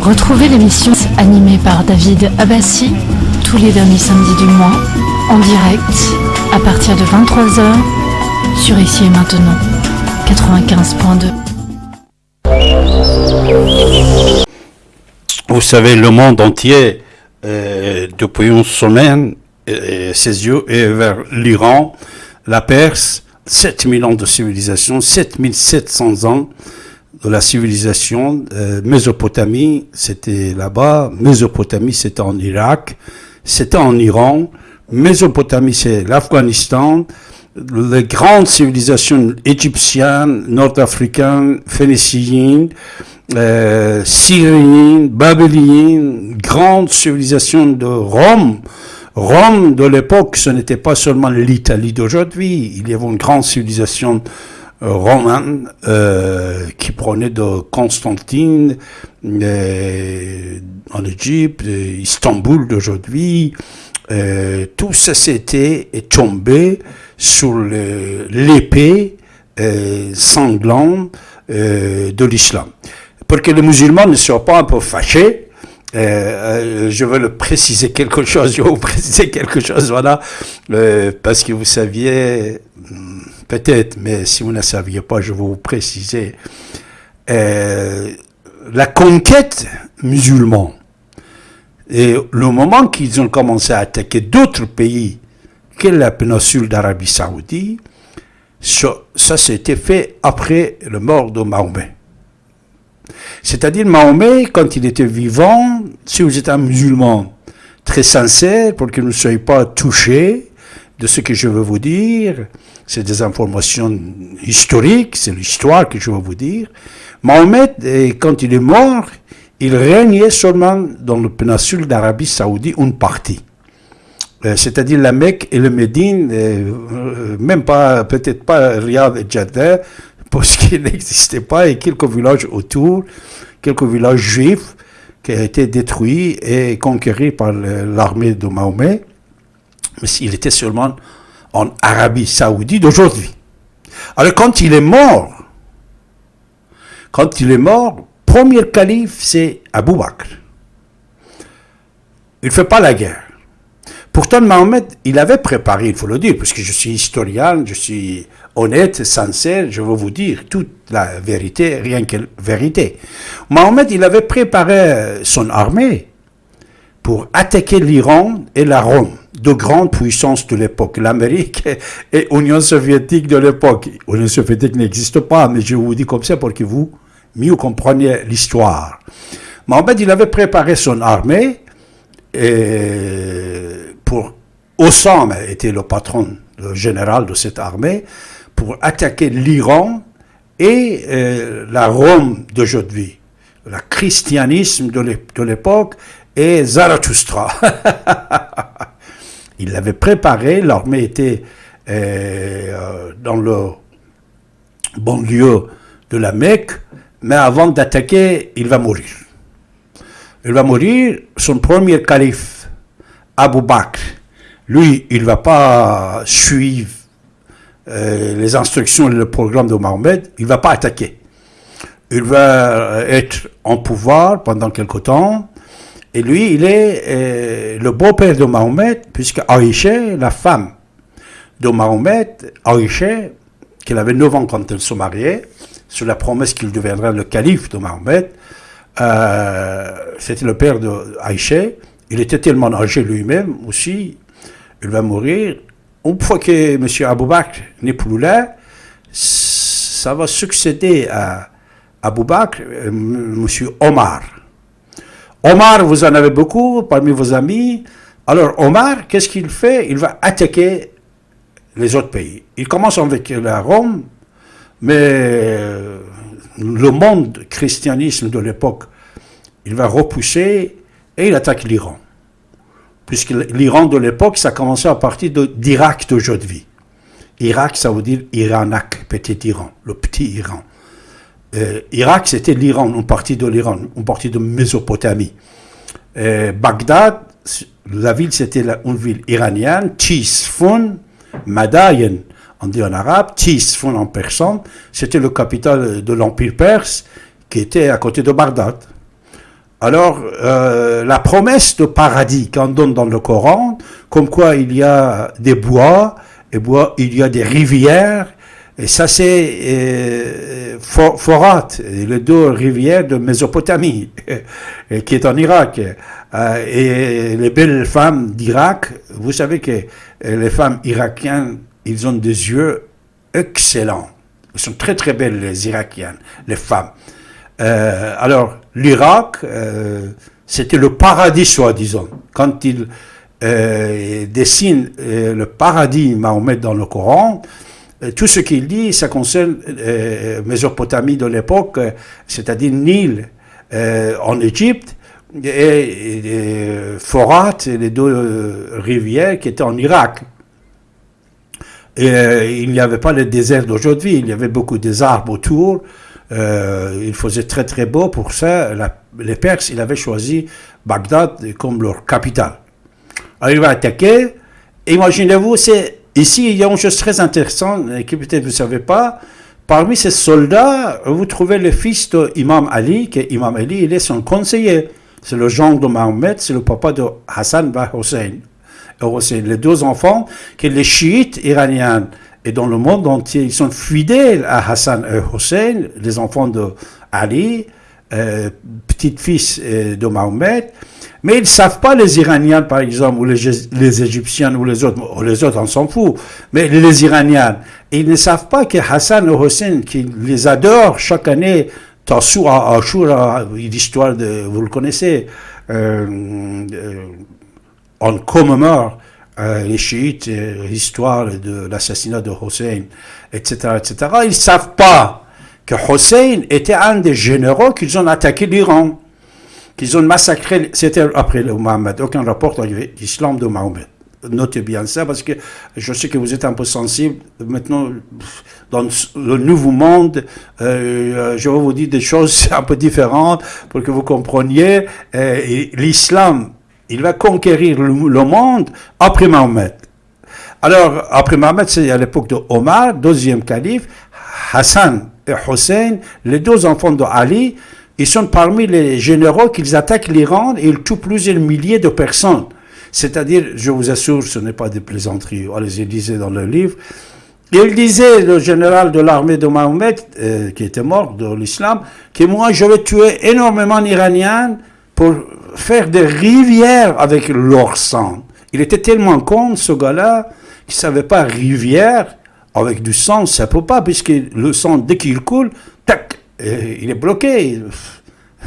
Retrouvez l'émission animée par David Abbassi tous les derniers samedis du mois en direct à partir de 23h sur Ici et Maintenant 95.2. Vous savez, le monde entier, euh, depuis une semaine, euh, ses yeux est vers l'Iran, la Perse, 7000 ans de civilisation, 7700 ans de la civilisation. Euh, Mésopotamie, c'était là-bas. Mésopotamie, c'était en Irak. C'était en Iran. Mésopotamie, c'est l'Afghanistan. Les grandes civilisations égyptiennes, nord-africaines, phéniciennes, euh, syriennes, babyloniennes, grandes civilisations de Rome. Rome de l'époque, ce n'était pas seulement l'Italie d'aujourd'hui. Il y avait une grande civilisation euh, romaine euh, qui prenait de Constantine euh, en Égypte, Istanbul d'aujourd'hui. Euh, tout ça c'était tombé sur l'épée euh, sanglante euh, de l'islam. Pour que les musulmans ne soient pas un peu fâchés, euh, euh, je veux le préciser quelque chose, je vais vous préciser quelque chose, voilà, euh, parce que vous saviez, hmm, peut-être, mais si vous ne saviez pas, je vais vous préciser. La conquête musulmane, et le moment qu'ils ont commencé à attaquer d'autres pays que la péninsule d'Arabie Saoudite, ça, ça s'était fait après le mort de Mahomet. C'est-à-dire Mahomet, quand il était vivant, si vous êtes un musulman très sincère, pour que vous ne soyez pas touché de ce que je veux vous dire, c'est des informations historiques, c'est l'histoire que je veux vous dire. Mahomet, eh, quand il est mort, il régnait seulement dans le péninsule d'Arabie Saoudite une partie. Euh, C'est-à-dire la Mecque et le Médine, euh, euh, même pas, peut-être pas Riyad et Jeddah, parce qu'il n'existait pas, et quelques villages autour, quelques villages juifs qui ont été détruits et conquéris par l'armée de Mahomet. Mais il était seulement en Arabie Saoudite d'aujourd'hui. Alors quand il est mort, quand il est mort, premier calife, c'est Abou Bakr. Il ne fait pas la guerre. Pourtant, Mahomet, il avait préparé, il faut le dire, puisque je suis historien, je suis honnête, sincère, je veux vous dire toute la vérité, rien que vérité. Mahomet, il avait préparé son armée pour attaquer l'Iran et la Rome, deux grandes puissances de l'époque, l'Amérique et l'Union soviétique de l'époque. L'Union soviétique n'existe pas, mais je vous dis comme ça pour que vous mieux compreniez l'histoire. Mohamed, il avait préparé son armée et pour Osama était le patron, général de cette armée, pour attaquer l'Iran et euh, la Rome d'aujourd'hui, le christianisme de l'ép- de l'époque et Zarathustra. Il l'avait préparé, l'armée était euh, dans le banlieue de la Mecque, mais avant d'attaquer, il va mourir. Il va mourir, son premier calife, Abu Bakr, lui, il ne va pas suivre euh, les instructions et le programme de Mohamed, il ne va pas attaquer. Il va être en pouvoir pendant quelque temps, et lui, il est euh, le beau-père de Mahomet, puisque Aïcha, la femme de Mahomet, Aïcha, qu'elle avait 9 ans quand elle se mariait, sur la promesse qu'il deviendrait le calife de Mahomet, euh, c'était le père de. Il était tellement âgé lui-même aussi, il va mourir. Une fois que M. Abou Bakr n'est plus là, ça va succéder à Abou Bakr, euh, M. Omar. Omar, vous en avez beaucoup parmi vos amis. Alors Omar, qu'est-ce qu'il fait? Il va attaquer les autres pays. Il commence avec la Rome, mais euh, le monde christianisme de l'époque, il va repousser et il attaque l'Iran. Puisque l'Iran de l'époque, ça commençait à partir d'Irak d'aujourd'hui. Irak, ça veut dire Iranak, petit Iran, le petit Iran. Euh, Irak, c'était l'Iran, une partie de l'Iran, une partie de Mésopotamie. Euh, Bagdad, la ville, c'était une ville iranienne. Tisfun, Madayen, on dit en arabe, Tisfon en personne, c'était le capital de l'Empire perse qui était à côté de Bagdad. Alors, euh, la promesse de paradis qu'on donne dans le Coran, comme quoi il y a des bois, et bois, il y a des rivières, et ça c'est euh, Forat, les deux rivières de Mésopotamie, qui est en Irak. Euh, et les belles femmes d'Irak, vous savez que les femmes irakiennes, ils ont des yeux excellents. Elles sont très très belles les Irakiennes, les femmes. Alors, l'Irak, euh, c'était le paradis, soi-disant. Quand il euh, dessine le paradis Mahomet dans le Coran, tout ce qu'il dit, ça concerne Mésopotamie de l'époque, c'est-à-dire Nil en Égypte, et, Forat, les deux rivières qui étaient en Irak. Il n'y avait pas le désert d'aujourd'hui, il y avait beaucoup des arbres autour, euh, il faisait très très beau. Pour ça, les Perses, ils avaient choisi Bagdad comme leur capitale. Alors il va attaquer. Imaginez-vous, c'est ici il y a une chose très intéressante que peut-être vous ne savez pas. Parmi ces soldats, vous trouvez le fils d'Imam Ali, que Imam Ali, est son conseiller. C'est le gendre de Mahomet, c'est le papa de Hassan Bah Hussein. Les deux enfants que les chiites iraniens et dans le monde entier, ils sont fidèles à Hassan et Hussein, les enfants de Ali, euh, petit-fils euh, de Mahomet, mais ils ne savent pas, les Iraniens par exemple, ou les, Égyptiens, ou les autres, les autres on s'en fout, mais les Iraniens, ils ne savent pas que Hassan et Hussein, qui les adorent chaque année, Tassoua, Ashura, l'histoire de, vous le connaissez, euh, euh on commémore euh, les chiites, euh, l'histoire de l'assassinat de Hussein, etc., etc., ils ne savent pas que Hussein était un des généraux qu'ils ont attaqué l'Iran, qu'ils ont massacré, c'était après le Mohammed, aucun rapport avec l'islam de Mohammed. Notez bien ça parce que je sais que vous êtes un peu sensible. Maintenant, dans le nouveau monde, euh, je vais vous dire des choses un peu différentes pour que vous compreniez. L'islam il va conquérir le, monde après Mahomet. Alors, après Mahomet, c'est à l'époque de Omar, deuxième calife, Hassan et Hussein, les deux enfants de Ali, ils sont parmi les généraux qui attaquent l'Iran et ils tuent plusieurs milliers de personnes. C'est-à-dire, je vous assure, ce n'est pas des plaisanteries, les disait dans le livre, il disait, le général de l'armée de Mahomet, euh, qui était mort de l'islam, que moi je vais tuer énormément d'Iraniens pour faire des rivières avec leur sang. Il était tellement con, ce gars-là, qu'il ne savait pas rivière avec du sang, ça ne peut pas, puisque le sang, dès qu'il coule, tac, il est bloqué.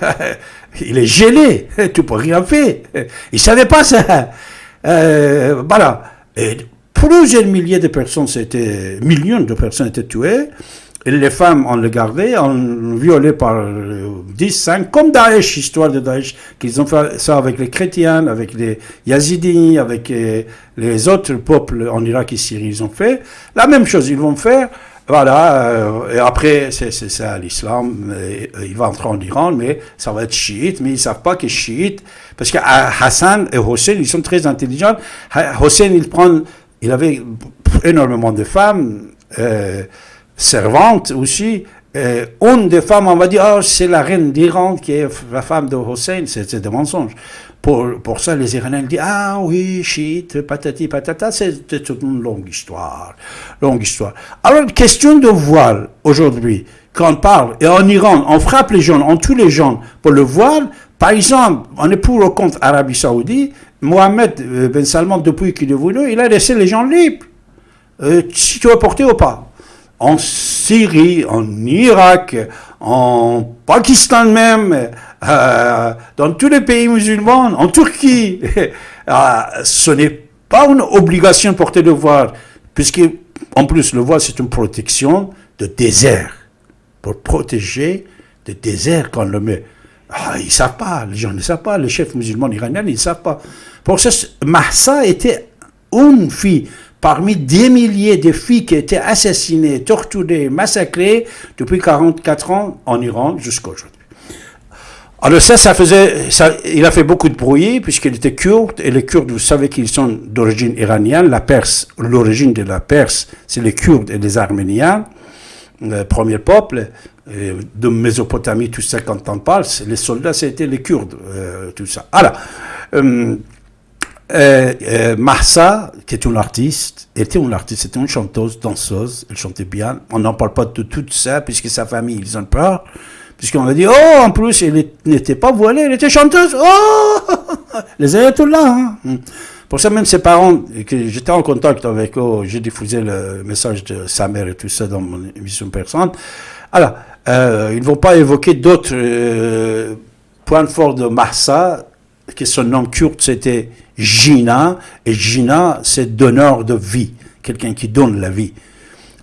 il est gelé, tu peux rien faire. Il ne savait pas ça. Euh, voilà. Plusieurs milliers de personnes, millions de personnes étaient tuées. Et les femmes, on les gardait, on violait par 10, 5, comme Daesh, histoire de Daesh, qu'ils ont fait ça avec les chrétiens, avec les Yazidis, avec euh, les autres peuples en Irak et Syrie, ils ont fait. La même chose, ils vont faire. Voilà, euh, et après, c'est ça l'islam, il va entrer en Iran, mais ça va être chiite, mais ils savent pas que chiite, parce que Hassan et Hossein, ils sont très intelligents. Hossein, il prend, il avait énormément de femmes, euh, servante aussi, euh, une des femmes, on va dire, oh, c'est la reine d'Iran qui est la femme de Hossein, c'est des mensonges. Pour, pour ça, les Iraniens disent, ah oui, chiite, patati patata, c'est une longue histoire, longue histoire. Alors, question de voile, aujourd'hui, quand on parle, et en Iran, on frappe les gens, on tue les gens pour le voile, par exemple, on est pour le compte Arabie Saoudite, Mohamed euh, Ben Salman, depuis qu'il est venu, il a laissé les gens libres. Euh, si tu veux porter ou pas en Syrie, en Irak, en Pakistan même, euh, dans tous les pays musulmans, en Turquie. Euh, ce n'est pas une obligation de porter le voile, puisque en plus le voile c'est une protection de désert, pour protéger le désert quand le met. Ah, ils ne savent pas, les gens ne savent pas, les chefs musulmans iraniens ils ne savent pas. Pour ça, Mahsa était une fille parmi des milliers de filles qui étaient assassinées, torturées, massacrées depuis 44 ans en Iran jusqu'à aujourd'hui. Alors ça, ça faisait, ça, il a fait beaucoup de bruit puisqu'il était kurde et les Kurdes, vous savez qu'ils sont d'origine iranienne. La Perse, l'origine de la Perse, c'est les Kurdes et les Arméniens, le premier peuple de Mésopotamie, tout ça quand on parle, les soldats, c'était les Kurdes, euh, tout ça. Alors, euh, euh, Mahsa, qui est une artiste, était une artiste, c'était une chanteuse, danseuse, elle chantait bien. On n'en parle pas de tout ça, puisque sa famille, ils ont peur. Puisqu'on a dit, oh, en plus, elle n'était pas voilée, elle était chanteuse. Oh Les ayatollahs. Hein. Hmm. Pour ça, même ses parents, que j'étais en contact avec eux, j'ai diffusé le message de sa mère et tout ça dans mon émission personnelle. Alors, euh, ils ne vont pas évoquer d'autres euh, points forts de Mahsa, que son nom kurde c'était Gina, et Gina c'est donneur de vie, quelqu'un qui donne la vie.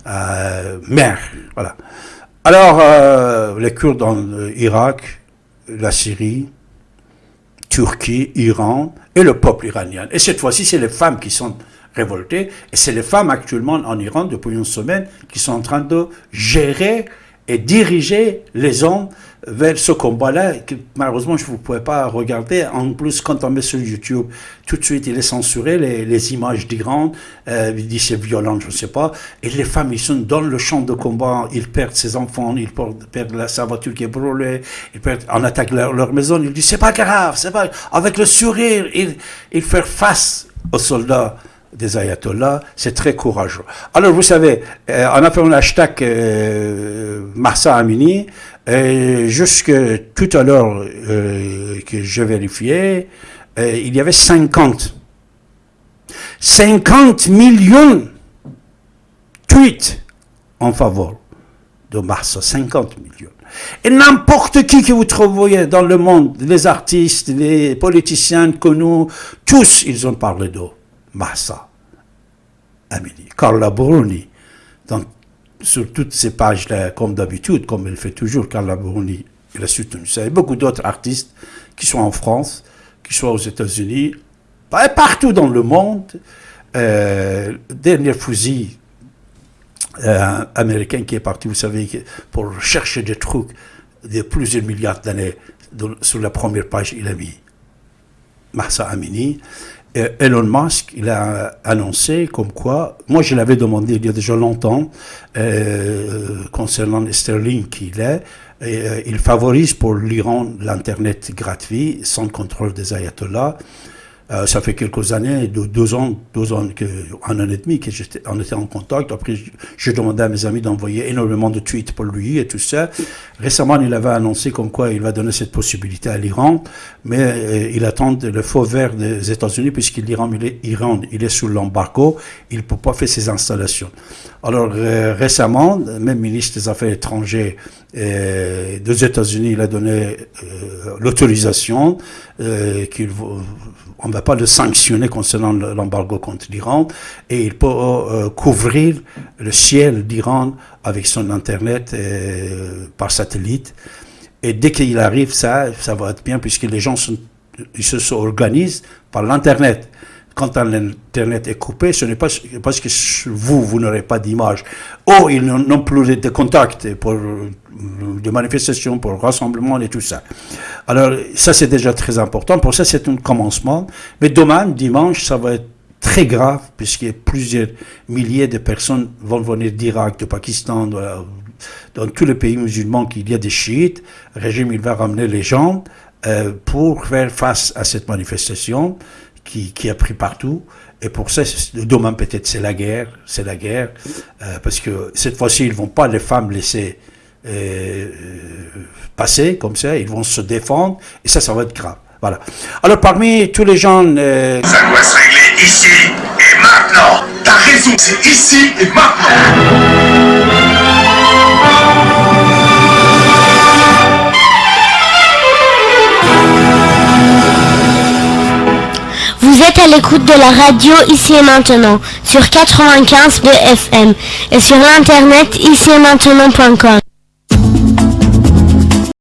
Euh, mère, voilà. Alors, euh, les Kurdes en Irak, la Syrie, Turquie, Iran et le peuple iranien. Et cette fois-ci, c'est les femmes qui sont révoltées. Et c'est les femmes actuellement en Iran, depuis une semaine, qui sont en train de gérer et diriger les hommes vers ce combat-là, que malheureusement je ne pouvais pas regarder. En plus, quand on met sur YouTube, tout de suite il est censuré, les, images d'Iran, euh, il dit c'est violent, je ne sais pas. Et les femmes, ils sont dans le champ de combat, ils perdent ses enfants, ils perdent la, sa voiture qui est brûlée, ils perdent, on attaque leur, maison, ils disent c'est pas grave, c'est pas Avec le sourire, ils font face aux soldats des ayatollahs, c'est très courageux. Alors vous savez, euh, on a fait un euh, Marsa Amini, et jusque tout à l'heure euh, que je vérifiais, euh, il y avait 50. 50 millions tweets en faveur de Marsa, 50 millions. Et n'importe qui que vous trouviez dans le monde, les artistes, les politiciens connus, tous, ils ont parlé de Massa, Amélie, Carla Bruni, sur toutes ces pages-là, comme d'habitude, comme elle fait toujours, Carla Bruni, elle a soutenu ça. Et beaucoup d'autres artistes qui sont en France, qui sont aux États-Unis, partout dans le monde. Euh, dernier fusil euh, américain qui est parti, vous savez, pour chercher des trucs de plusieurs milliards d'années, sur la première page, il a mis Massa Amini. Elon Musk, il a annoncé comme quoi, moi je l'avais demandé il y a déjà longtemps, euh, concernant sterling qu'il est, euh, il favorise pour l'Iran l'Internet gratuit, sans contrôle des ayatollahs. Euh, ça fait quelques années, deux, ans, deux ans, que, un an et demi qu'on était en contact. Après, j'ai demandé à mes amis d'envoyer énormément de tweets pour lui et tout ça. Récemment, il avait annoncé comme quoi il va donner cette possibilité à l'Iran, mais euh, il attend le faux vert des États-Unis puisque l'Iran, il est, Iran, il est sous l'embargo, il ne peut pas faire ses installations. Alors euh, récemment, même ministre des Affaires étrangères des États-Unis, il a donné l'autorisation qu'il on ne va pas le sanctionner concernant l'embargo contre l'Iran, et il peut euh, couvrir le ciel d'Iran avec son Internet euh, par satellite. Et dès qu'il arrive, ça, ça va être bien, puisque les gens ils se organisent par l'Internet quand l'Internet est coupé, ce n'est pas parce que vous, vous n'aurez pas d'image. Oh, ils n'ont plus de contacts pour de manifestations, pour rassemblements et tout ça. Alors, ça, c'est déjà très important. Pour ça, c'est un commencement. Mais demain, dimanche, ça va être très grave, puisque plusieurs milliers de personnes vont venir d'Irak, de Pakistan, dans tous les pays musulmans qu'il y a des chiites. Le régime, il va ramener les gens euh, pour faire face à cette manifestation qui, a pris partout. Et pour ça, demain peut-être c'est la guerre, c'est la guerre, euh, parce que cette fois-ci, ils vont pas les femmes laisser euh, passer comme ça, ils vont se défendre, et ça, ça va être grave. Voilà. Alors parmi tous les gens... Euh, ça doit se régler ici et maintenant. T'as raison, c'est ici et maintenant. Vous êtes à l'écoute de la radio ici et maintenant sur 95 de FM et sur l'internet ici et maintenant.com.